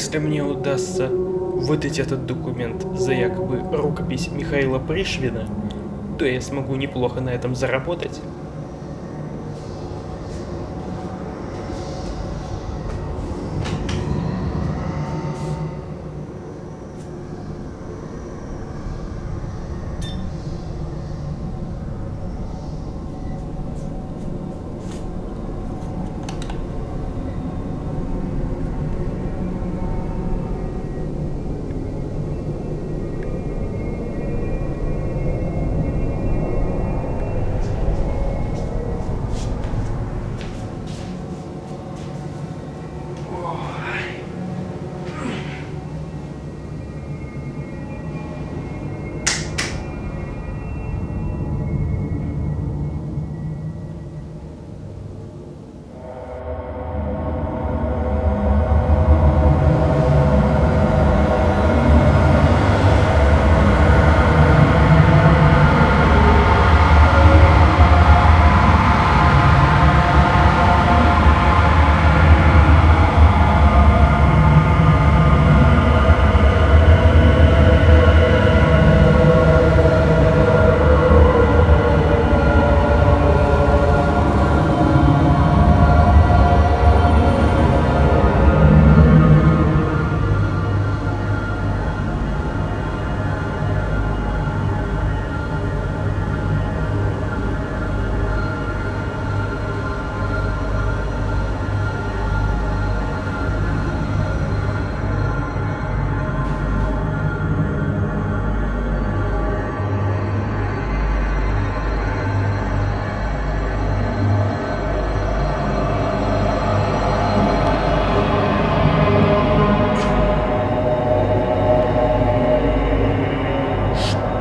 Если мне удастся выдать этот документ за якобы рукопись Михаила Пришвина, то я смогу неплохо на этом заработать.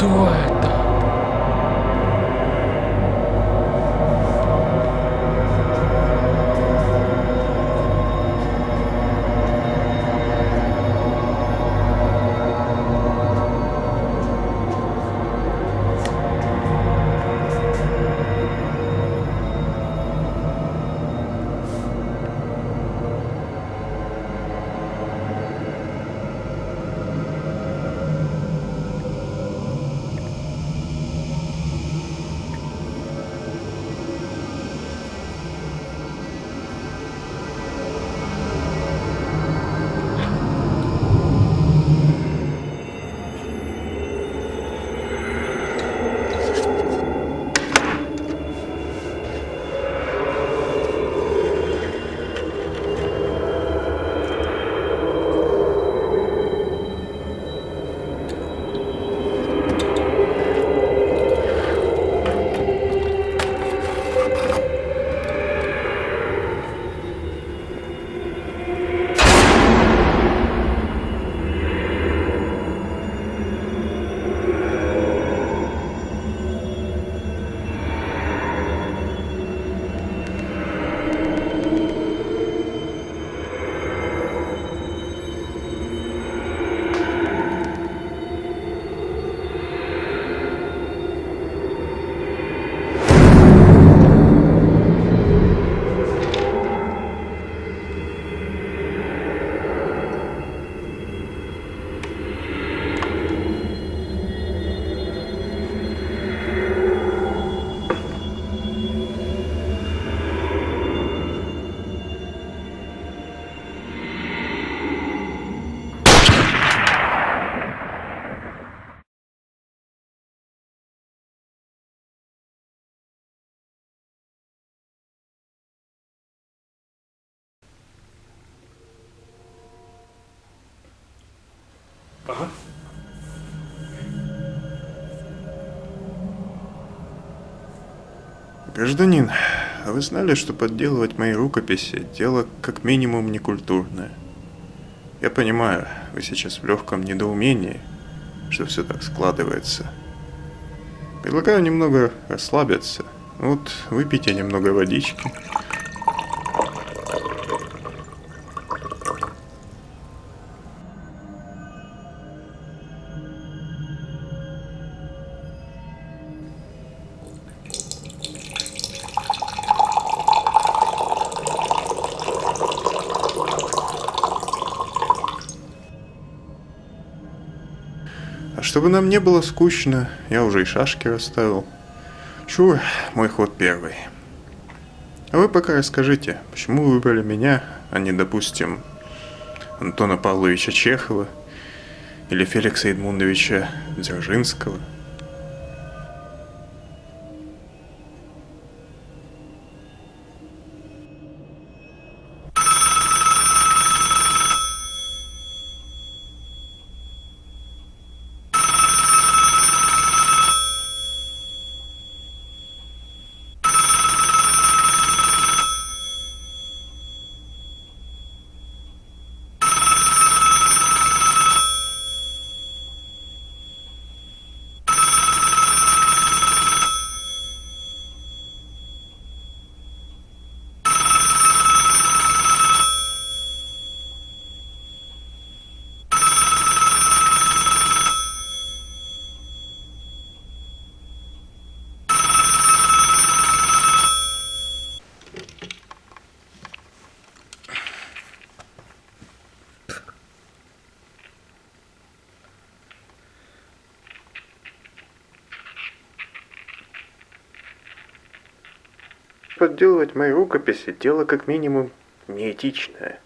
do it. Гражданин, а вы знали, что подделывать мои рукописи – дело как минимум некультурное? Я понимаю, вы сейчас в легком недоумении, что все так складывается. Предлагаю немного расслабиться. Вот, выпейте немного водички. Чтобы нам не было скучно, я уже и шашки расставил. Чур, мой ход первый. А вы пока расскажите, почему вы выбрали меня, а не, допустим, Антона Павловича Чехова или Феликса Эдмундовича Дзержинского? Подделывать мои рукописи – дело как минимум неэтичное.